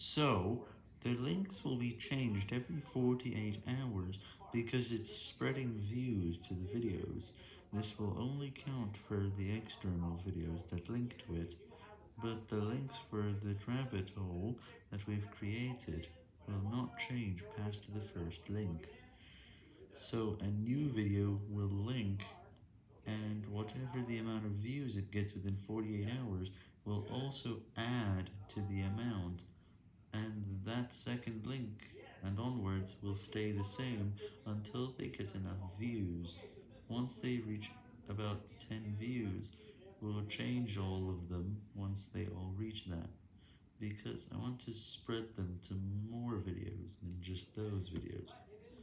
So, the links will be changed every 48 hours because it's spreading views to the videos. This will only count for the external videos that link to it, but the links for the rabbit hole that we've created will not change past the first link. So, a new video will link, and whatever the amount of views it gets within 48 hours will also add to the amount, that second link and onwards will stay the same until they get enough views. Once they reach about 10 views, we'll change all of them once they all reach that, because I want to spread them to more videos than just those videos.